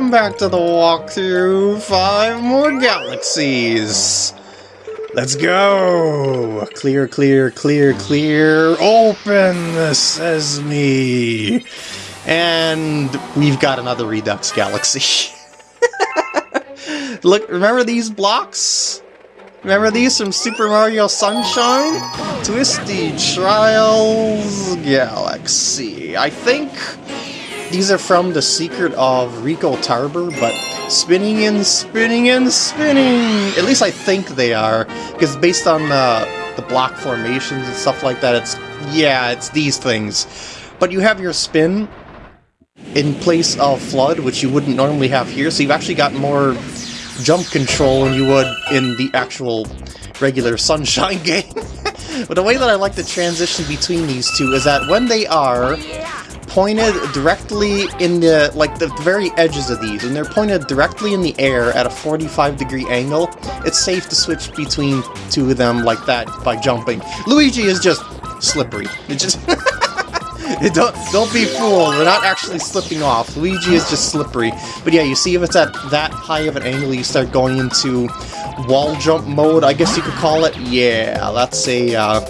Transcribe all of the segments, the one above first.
welcome back to the walkthrough. Five more galaxies. Let's go! Clear, clear, clear, clear. Open the me! And we've got another Redux galaxy. Look, remember these blocks? Remember these from Super Mario Sunshine? Twisty Trials Galaxy. I think these are from The Secret of Ricco Harbor, but spinning and spinning and spinning! At least I think they are, because based on the, the block formations and stuff like that, it's, yeah, it's these things. But you have your spin in place of FLUDD, which you wouldn't normally have here, so you've actually got more jump control than you would in the actual regular Sunshine game. but the way that I like to transition between these two is that when they are pointed directly in the, like, the very edges of these, and they're pointed directly in the air at a 45 degree angle, it's safe to switch between two of them like that by jumping. Luigi is just slippery. It just... don't don't be fooled. We're not actually slipping off. Luigi is just slippery. But yeah, you see if it's at that high of an angle, you start going into wall jump mode. I guess you could call it. Yeah, that's a uh,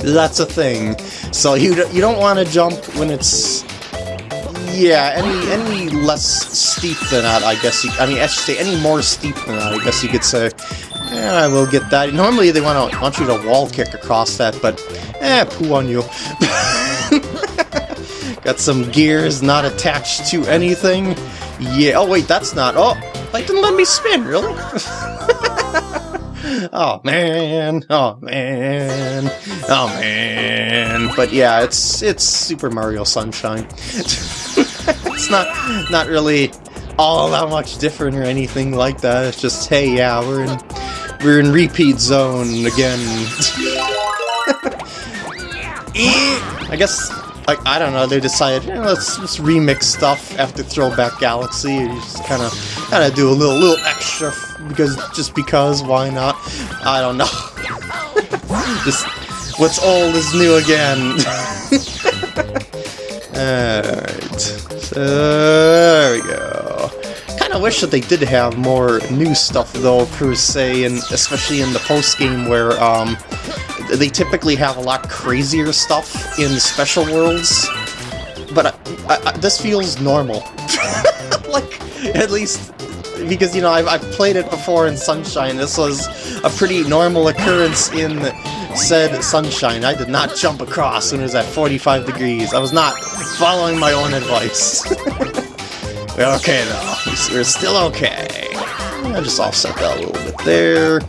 that's a thing. So you you don't want to jump when it's yeah any any less steep than that. I guess you. I mean, I should say any more steep than that. I guess you could say. Yeah, I will get that. Normally they want to want you to wall kick across that, but eh, poo on you. Got some gears not attached to anything. Yeah, oh wait, that's not... Oh, I didn't let me spin, really? oh man, oh man, oh man. But yeah, it's it's Super Mario Sunshine. it's not not really all that much different or anything like that. It's just hey, yeah, we're in we're in repeat zone again. I guess like, I don't know, they decided, eh, let's just remix stuff after Throwback Galaxy, you just kind of kind of do a little little extra, because just because, why not? I don't know. just, what's old is new again. Alright, so there we go. Kind of wish that they did have more new stuff though, per se, and especially in the post-game where, um, they typically have a lot crazier stuff in special worlds, but I, I, I, this feels normal. like, at least, because, you know, I've, I've played it before in Sunshine. This was a pretty normal occurrence in said Sunshine. I did not jump across when it was at 45 degrees. I was not following my own advice. we're okay, though. We're still okay. I just offset that a little bit there.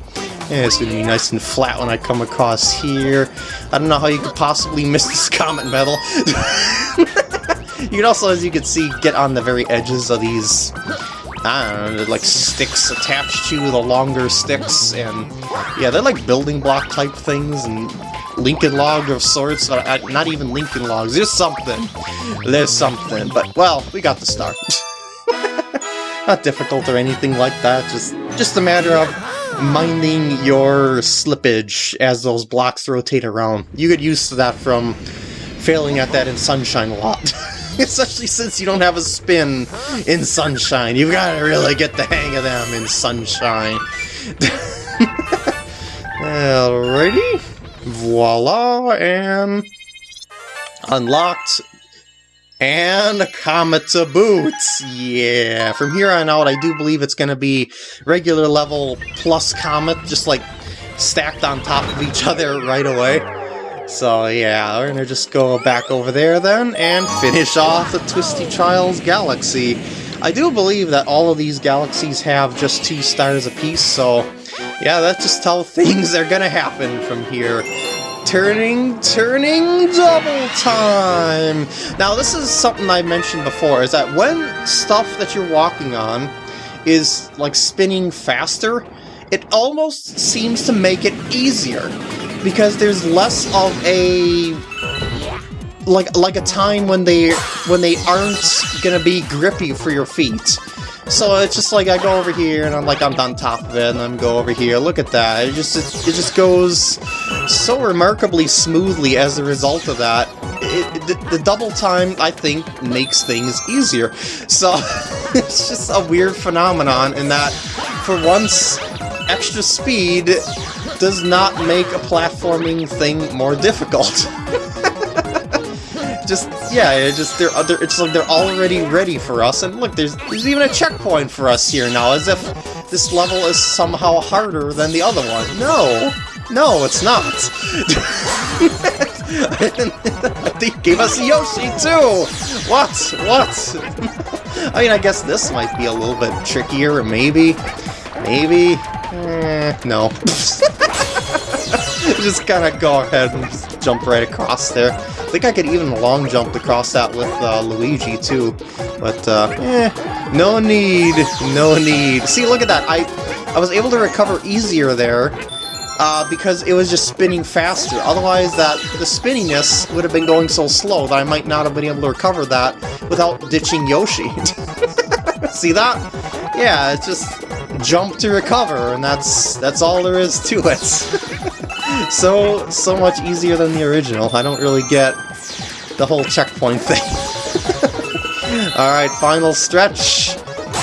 Yeah, it's gonna be nice and flat when I come across here. I don't know how you could possibly miss this comet medal. you can also, as you can see, get on the very edges of these, Don't know, like sticks attached to the longer sticks, and yeah, they're like building block type things, and Lincoln log of sorts, uh, not even Lincoln logs, there's something. There's something, but, well, we got the start. not difficult or anything like that, just, just a matter of minding your slippage as those blocks rotate around. You get used to that from failing at that in Sunshine a lot. Especially since you don't have a spin in Sunshine. You've got to really get the hang of them in Sunshine. Alrighty. Voila, and unlocked and a Comet to boot! Yeah, from here on out, I do believe it's going to be regular level plus Comet, just like stacked on top of each other right away. So yeah, we're to just go back over there then and finish off the Twisty Trials Galaxy. I do believe that all of these galaxies have just two stars apiece, so yeah, that's just how things are to happen from here turning, turning double time! Now this is something I mentioned before, is that when stuff that you're walking on is like spinning faster, it almost seems to make it easier because there's less of a like like a time when they when they aren't gonna be grippy for your feet. So it's just like I go over here and I'm like I'm on top of it and then go over here. Look at that. It just it, it just goes so remarkably smoothly as a result of that. it, the, the double time, I think, makes things easier. So, it's just a weird phenomenon in that, for once, extra speed does not make a platforming thing more difficult. just yeah, it just they're, they're it's like they're already ready for us. And look, there's there's even a checkpoint for us here now, as if this level is somehow harder than the other one. No, no, it's not. they gave us Yoshi too. What? What? I mean, I guess this might be a little bit trickier, maybe, maybe. Eh, no. just kind of go ahead and just jump right across there. I think I could even long jump across that with uh, Luigi too, but uh, eh, no need, no need. See, look at that. I I was able to recover easier there uh, because it was just spinning faster. Otherwise, that the spinniness would have been going so slow that I might not have been able to recover that without ditching Yoshi. See that? Yeah, it's just jump to recover, and that's that's all there is to it. so, so much easier than the original. I don't really get the whole checkpoint thing. Alright, final stretch.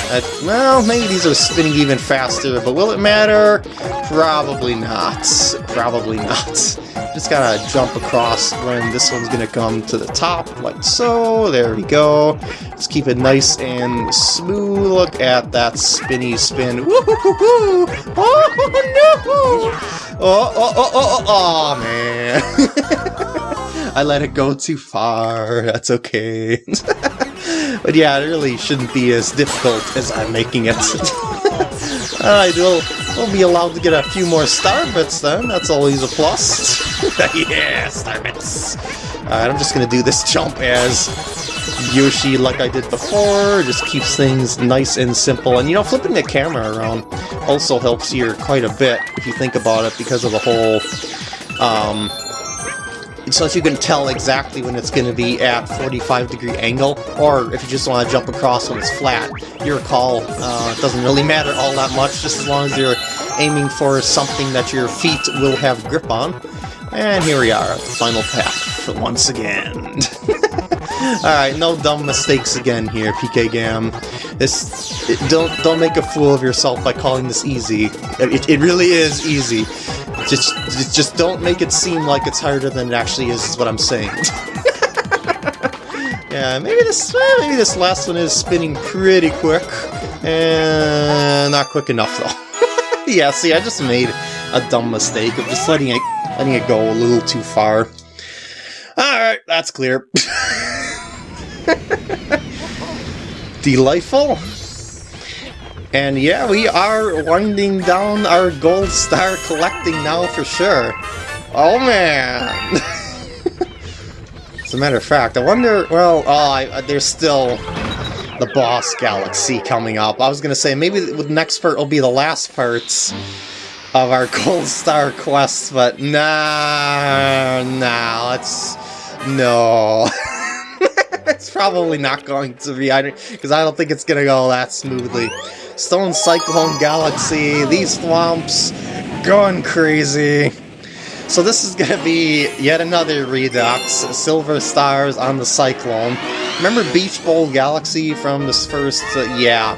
Uh, well, maybe these are spinning even faster, but will it matter? Probably not. Probably not. Just gotta jump across when this one's gonna come to the top, like so. There we go. Let's keep it nice and smooth. Look at that spinny spin. Woohoo! Oh no! Oh, oh, oh, oh, oh, oh man. I let it go too far. That's okay. but yeah, it really shouldn't be as difficult as I'm making it. Alright, we'll, we'll be allowed to get a few more star bits then. That's always a plus. yeah, star bits. Alright, I'm just gonna do this jump as Yoshi like I did before, just keeps things nice and simple. And you know, flipping the camera around also helps here quite a bit, if you think about it, because of the whole, um, so that you can tell exactly when it's going to be at 45 degree angle, or if you just want to jump across when it's flat. Your call uh, doesn't really matter all that much, just as long as you're aiming for something that your feet will have grip on. And here we are final path once again. Alright, no dumb mistakes again here, PK Gam. This don't don't make a fool of yourself by calling this easy. It, it really is easy. Just just don't make it seem like it's harder than it actually is. Is what I'm saying. yeah, maybe this well, maybe this last one is spinning pretty quick, and not quick enough though. yeah, see, I just made a dumb mistake of just letting it letting it go a little too far. Alright, that's clear. Delightful. And yeah, we are winding down our gold star collecting now for sure. Oh man! As a matter of fact, I wonder, well, oh, I, uh, there's still the boss galaxy coming up. I was gonna say, maybe the next part will be the last parts of our gold star quest, but nah, nah, let's, no. it's probably not going to be, because I, I don't think it's to go that smoothly. Stone Cyclone Galaxy, these thwomps, going crazy. So this is going to be yet another Redux, Silver Stars on the Cyclone. Remember Beach Bowl Galaxy from this first, uh, yeah,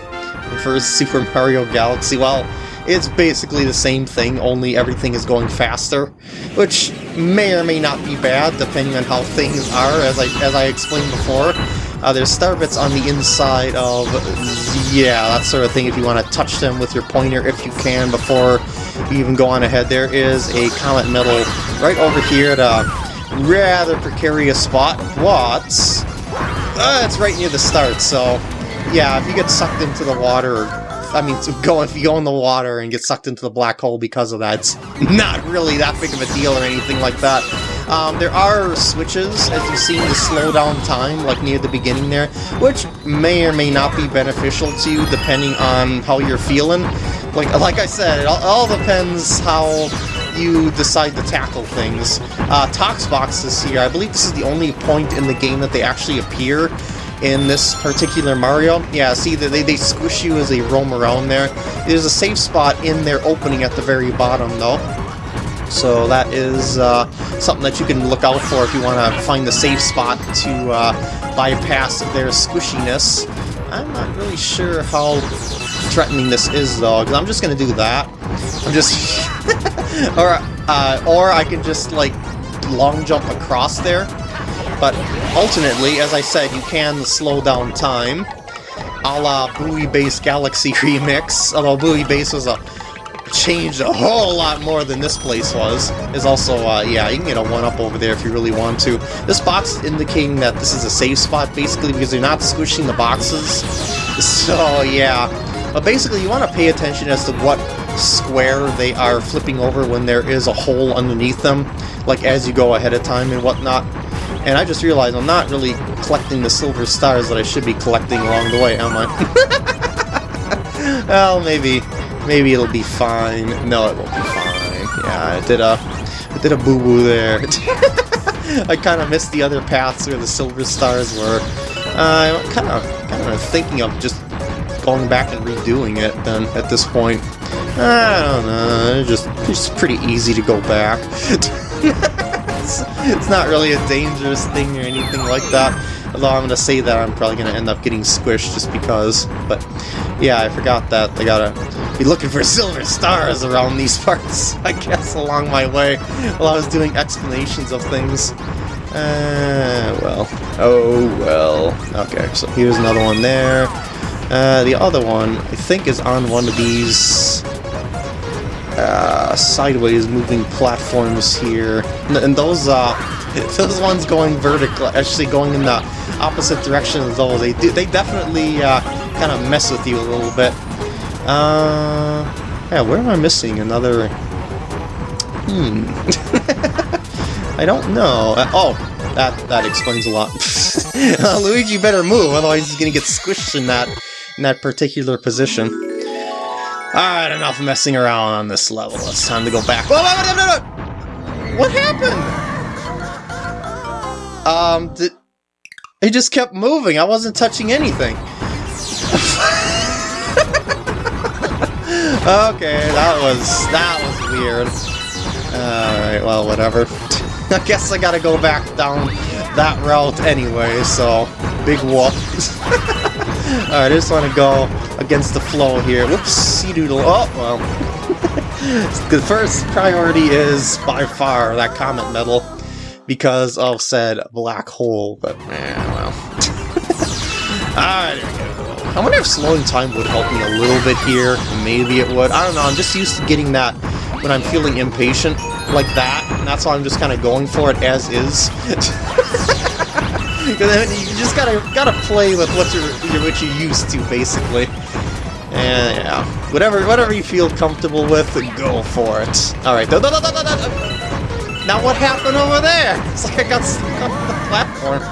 first Super Mario Galaxy? Well, it's basically the same thing, only everything is going faster, which may or may not be bad, depending on how things are, as I, as I explained before. Uh, there's star bits on the inside of, yeah, that sort of thing, if you want to touch them with your pointer, if you can, before you even go on ahead. There is a Comet Medal right over here at a rather precarious spot, but uh, it's right near the start, so yeah, if you get sucked into the water I mean, to go if you go in the water and get sucked into the black hole because of that, it's not really that big of a deal or anything like that. Um, there are switches, as you've seen, to slow down time, like near the beginning there, which may or may not be beneficial to you, depending on how you're feeling. Like, like I said, it all, all depends how you decide to tackle things. Uh, Toxboxes here, I believe this is the only point in the game that they actually appear in this particular Mario. Yeah, see, they, they squish you as they roam around there. There's a safe spot in their opening at the very bottom, though. So that is uh, something that you can look out for if you want to find the safe spot to uh, bypass their squishiness. I'm not really sure how threatening this is though, because I'm just going to do that. I'm just... or, uh, or I can just like long jump across there. But alternately, as I said, you can slow down time, a la Buoy Base Galaxy Remix, although Buoy Base was a changed a whole lot more than this place was. Is also, uh, yeah, you can get a one-up over there if you really want to. This box indicating that this is a safe spot, basically, because you're not squishing the boxes. So, yeah. But basically, you want to pay attention as to what square they are flipping over when there is a hole underneath them, like as you go ahead of time and whatnot. And I just realized I'm not really collecting the silver stars that I should be collecting along the way, am I? well, maybe, maybe it'll be fine. No, it won't be fine. Yeah, I did a, I did a boo-boo there. I kind of missed the other paths where the silver stars were. I'm kind of, kind of thinking of just going back and redoing it then at this point. I don't know, it's just, it's pretty easy to go back. it's, it's not really a dangerous thing or anything like that. Although I'm going to say that I'm probably going to end up getting squished just because. But yeah, I forgot that I gotta be looking for silver stars around these parts, I guess, along my way while I was doing explanations of things. Uh, well. Oh, well. Okay, so here's another one there. Uh, the other one, I think, is on one of these uh, sideways moving platforms here. And those, uh, those ones going vertical, actually going in the opposite direction of those, they do, they definitely uh, kind of mess with you a little bit. Uh, yeah, where am I missing another? Hmm. I don't know. Uh, oh, that that explains a lot. uh, Luigi better move, otherwise he's gonna get squished in that in that particular position. Alright, enough messing around on this level. It's time to go back. Whoa, whoa, whoa, What happened? Um, did... It just kept moving. I wasn't touching anything. Okay, that was... that was weird. Alright, well, whatever. I guess I gotta go back down that route anyway, so... Big whoop. Alright, I just want to go against the flow here. Whoops, doodle. Oh, well. the first priority is, by far, that Comet Medal because of said black hole, but, eh, well. Alright, I wonder if slowing time would help me a little bit here. Maybe it would. I don't know, I'm just used to getting that when I'm feeling impatient like that, and that's why I'm just kind of going for it as is. you just gotta gotta play with what you're what you're used to, basically. And yeah, whatever whatever you feel comfortable with, go for it. All right. Now what happened over there? It's like I got stuck on the platform.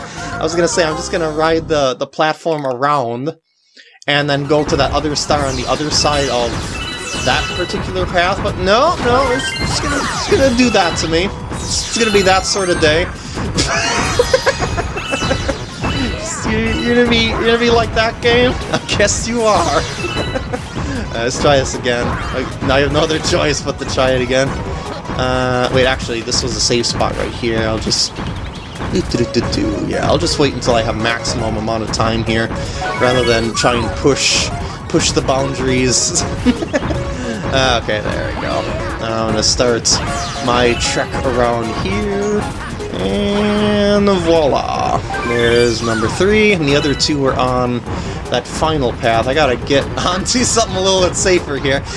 I was gonna say I'm just gonna ride the the platform around, and then go to that other star on the other side of that particular path. But no, no, it's, it's gonna it's gonna do that to me. It's, gonna be that sort of day. You're gonna be you're gonna be like that game? I guess you are. uh, let's try this again. Now I have no other choice but to try it again. Uh, wait, actually, this was a safe spot right here. I'll just yeah, I'll just wait until I have maximum amount of time here, rather than try and push push the boundaries. uh, okay, there we go. I'm gonna start my trek around here. And voila! There's number three, and the other two are on that final path. I gotta get onto something a little bit safer here.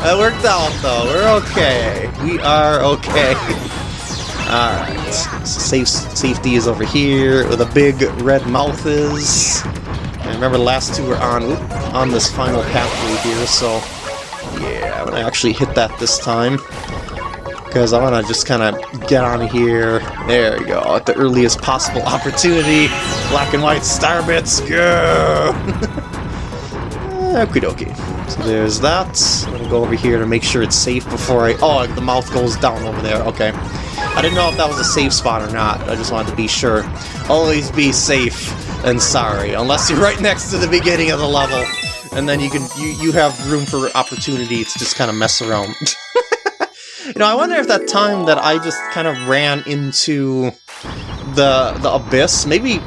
that worked out, though. We're okay. We are okay. Alright. Safe, safety is over here, where the big red mouth is. And remember, the last two were on, on this final pathway here, so... Yeah, I'm gonna actually hit that this time because I want to just kind of get on here. There we go, at the earliest possible opportunity. Black and white star bits, go! Okie dokie. So there's that. I'm gonna go over here to make sure it's safe before I... Oh, the mouth goes down over there. Okay. I didn't know if that was a safe spot or not. I just wanted to be sure. Always be safe and sorry, unless you're right next to the beginning of the level. And then you can you, you have room for opportunity to just kind of mess around. You know, I wonder if that time that I just kind of ran into the the abyss, maybe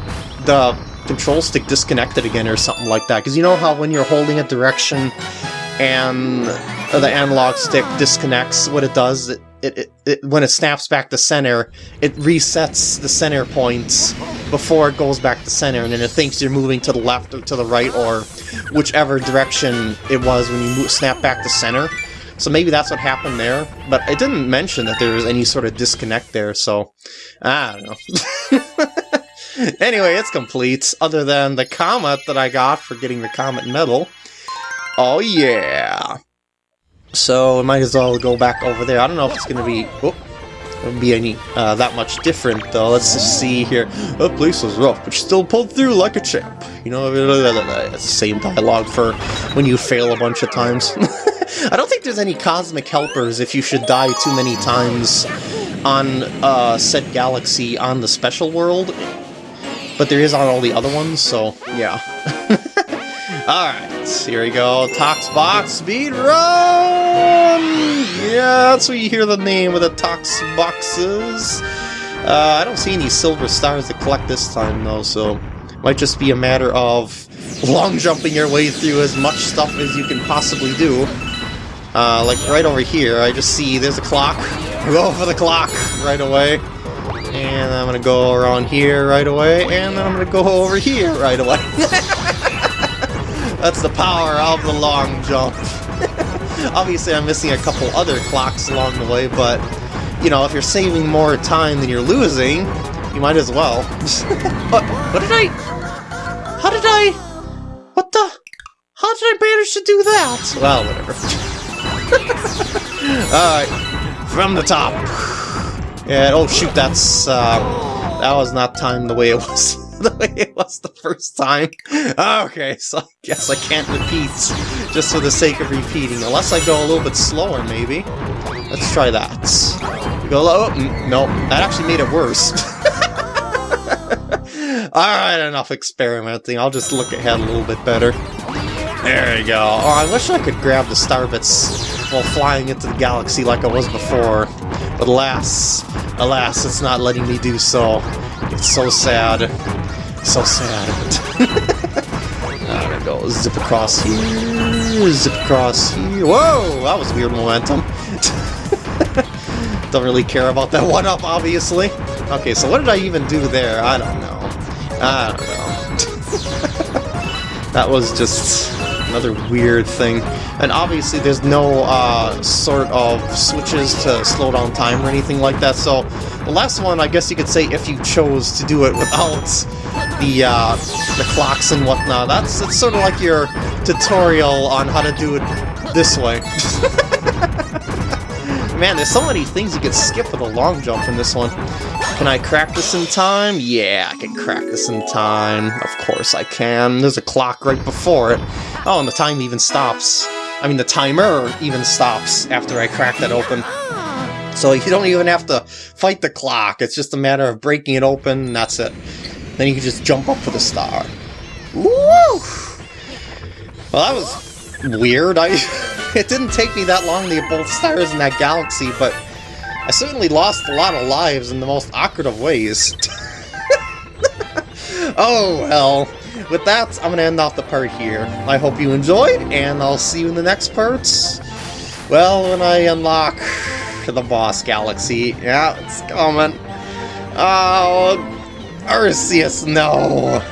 the control stick disconnected again or something like that. Because you know how when you're holding a direction and the analog stick disconnects, what it does, it, it, it, it, when it snaps back to center, it resets the center points before it goes back to center, and then it thinks you're moving to the left or to the right, or whichever direction it was when you snap back to center. So maybe that's what happened there, but it didn't mention that there was any sort of disconnect there, so I don't know. anyway, it's complete, other than the comet that I got for getting the comet medal. Oh yeah! So I might as well go back over there. I don't know if it's going to be... Oh, be any uh, that much different though. Let's just see here. The place was rough, but still pulled through like a champ. You know, it's the same dialogue for when you fail a bunch of times. I don't think there's any cosmic helpers if you should die too many times on uh, said galaxy on the special world, but there is on all the other ones, so yeah. Alright, here we go. Toxbox Speed Run! Yeah, that's where you hear the name of the Tox Boxes. Uh, I don't see any silver stars to collect this time, though, so might just be a matter of long jumping your way through as much stuff as you can possibly do. Uh, like right over here, I just see there's a clock. Go for the clock right away. And I'm gonna go around here right away, and then I'm gonna go over here right away. That's the power of the long jump. Obviously, I'm missing a couple other clocks along the way, but, you know, if you're saving more time than you're losing, you might as well. what, what did I... How did I... What the... How did I manage to do that? Well, whatever. Alright, from the top. And, oh shoot, that's, uh, that was not timed the way it was. the way it was the first time. Okay, so I guess I can't repeat just for the sake of repeating, unless I go a little bit slower, maybe. Let's try that. go low. Mm, no, that actually made it worse. Alright, enough experimenting. I'll just look ahead a little bit better. There you go. Oh, I wish I could grab the star bits while flying into the galaxy like I was before. But alas, alas, it's not letting me do so. It's so sad. So sad. I'm gonna go zip across here, zip across here. Whoa! That was weird momentum. don't really care about that one-up, obviously. Okay, so what did I even do there? I don't know. I don't know. that was just another weird thing. And obviously there's no uh, sort of switches to slow down time or anything like that, so the last one, I guess you could say, if you chose to do it without the uh, the clocks and whatnot, that's it's sort of like your tutorial on how to do it this way. Man, there's so many things you could skip with a long jump in this one. Can I crack this in time? Yeah, I can crack this in time. Of course I can. There's a clock right before it. Oh, and the time even stops. I mean, the timer even stops after I crack that open. So you don't even have to fight the clock. It's just a matter of breaking it open, and that's it. Then you can just jump up for the star. Woo! Well, that was weird. I It didn't take me that long to get both stars in that galaxy, but I certainly lost a lot of lives in the most awkward of ways. oh, well. With that, I'm going to end off the part here. I hope you enjoyed, and I'll see you in the next parts. Well, when I unlock the boss galaxy. Yeah, it's coming. Oh, Arceus, no!